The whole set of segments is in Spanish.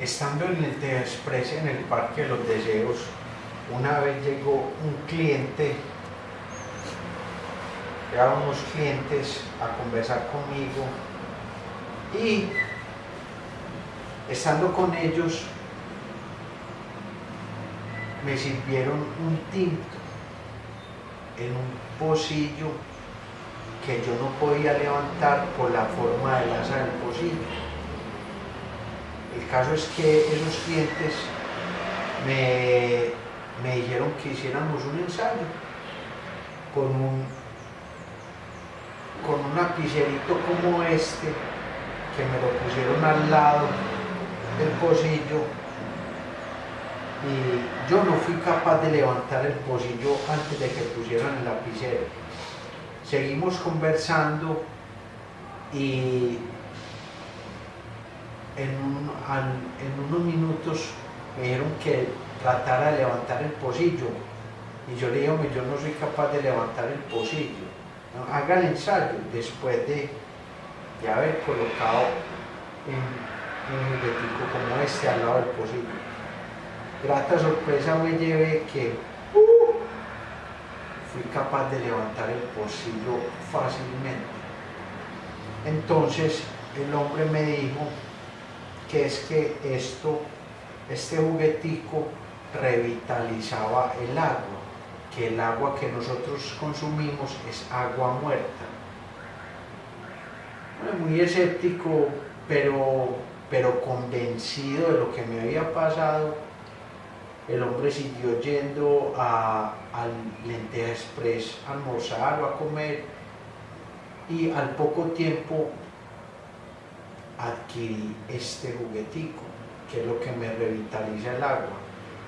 Estando en el Express en el Parque de los Deseos, una vez llegó un cliente, llegaron unos clientes a conversar conmigo y estando con ellos me sirvieron un tinto en un pocillo que yo no podía levantar por la forma de asa del pocillo el caso es que esos clientes me, dijeron que hiciéramos un ensayo con un, con un lapicerito como este, que me lo pusieron al lado del pocillo y yo no fui capaz de levantar el pocillo antes de que pusieran el lapicero. Seguimos conversando y en, unos minutos me dijeron que tratara de levantar el pocillo y yo le dije, yo no soy capaz de levantar el pocillo. haga el ensayo después de, haber colocado un juguetico como este al lado del pocillo. Grata sorpresa me llevé que uh, fui capaz de levantar el pocillo fácilmente. Entonces el hombre me dijo, que es que esto, este juguetico revitalizaba el agua, que el agua que nosotros consumimos es agua muerta. muy escéptico, pero, pero convencido de lo que me había pasado, el hombre siguió yendo a, al Lenteja Express a almorzar o a comer y al poco tiempo adquirí este juguetico, que es lo que me revitaliza el agua.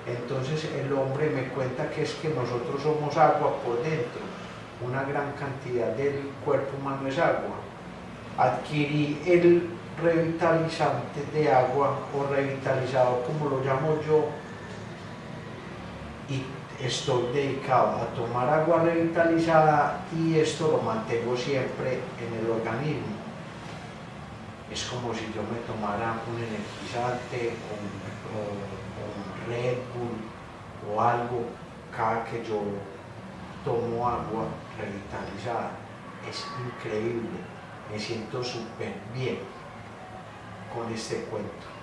Entonces el hombre me cuenta que es que nosotros somos agua por dentro, una gran cantidad del cuerpo humano es agua. Adquirí el revitalizante de agua o revitalizador como lo llamo yo y estoy dedicado a tomar agua revitalizada y esto lo mantengo siempre en el organismo es como si yo me tomara un energizante o un, Red Bull o algo cada que yo tomo agua revitalizada. Es increíble, me siento súper bien con este cuento.